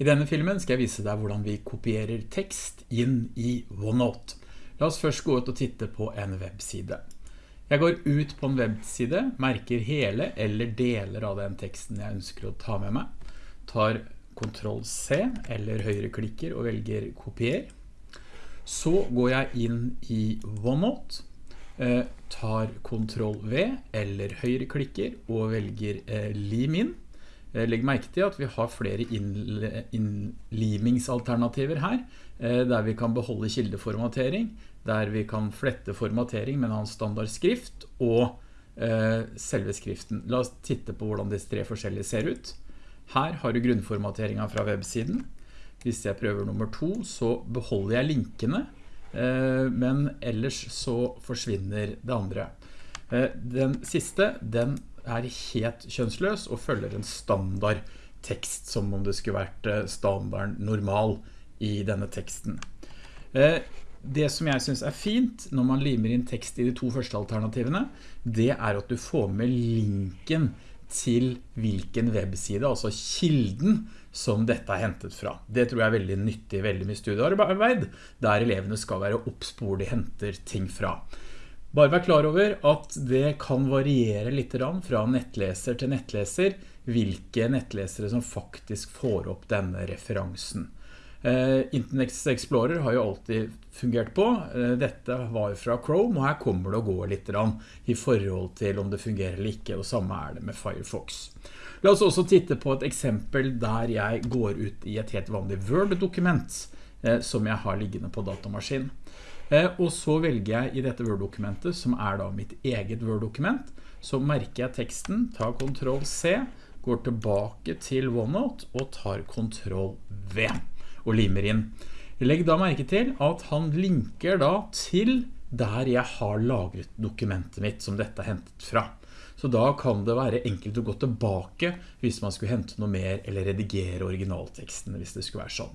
I denne filmen skal jeg vise deg hvordan vi kopierer tekst inn i OneNote. La oss først gå ut og titte på en webside. Jeg går ut på en webside, merker hele eller deler av den teksten jeg ønsker å ta med meg, tar Ctrl C eller høyreklikker og velger kopier. Så går jeg inn i OneNote, eh, tar Ctrl V eller høyreklikker og velger eh, lim inn. Eh, legg merke til at vi har flere innlimingsalternativer her, eh, der vi kan beholde kildeformatering, der vi kan flette formatering med en standard skrift og eh, selve skriften. La oss titte på hvordan disse tre forskjellige ser ut. Her har du grunnformateringen fra websiden. Hvis jeg prøver nummer to, så beholder jeg linkene, men ellers så forsvinner det andre. Den siste, den er helt kjønnsløs og følger en standard tekst som om det skulle vært standarden standard normal i denne teksten. Eh, det som jeg synes er fint når man limer inn tekst i de to første alternativene, det er at du får med linken til hvilken webside, altså kilden som dette er hentet fra. Det tror jeg er veldig nyttig, veldig mye studiearbeid, der elevene skal være oppspor de henter ting fra. Bare vær klar over at det kan variere litt fra nettleser til nettleser hvilke nettlesere som faktisk får opp denne referansen. Eh, Internet Explorer har jo alltid fungert på. Eh, dette var fra Chrome, og her kommer det å gå litt i forhold til om det fungerer eller ikke, og samme er det med Firefox. La oss også titte på et eksempel der jeg går ut i et helt vanlig Word-dokument som jeg har liggende på datamaskin. Eh, og så velger jeg i dette Word-dokumentet, som er da mitt eget Word-dokument, så merker jeg teksten, tar Ctrl C, går tilbake til OneNote og tar Ctrl V og limer inn. Legg da merke til at han linker da til der jeg har lagret dokumentet mitt som dette er hentet fra. Så da kan det være enkelt å gå tilbake hvis man skulle hente noe mer eller redigere originalteksten hvis det skulle være sånn.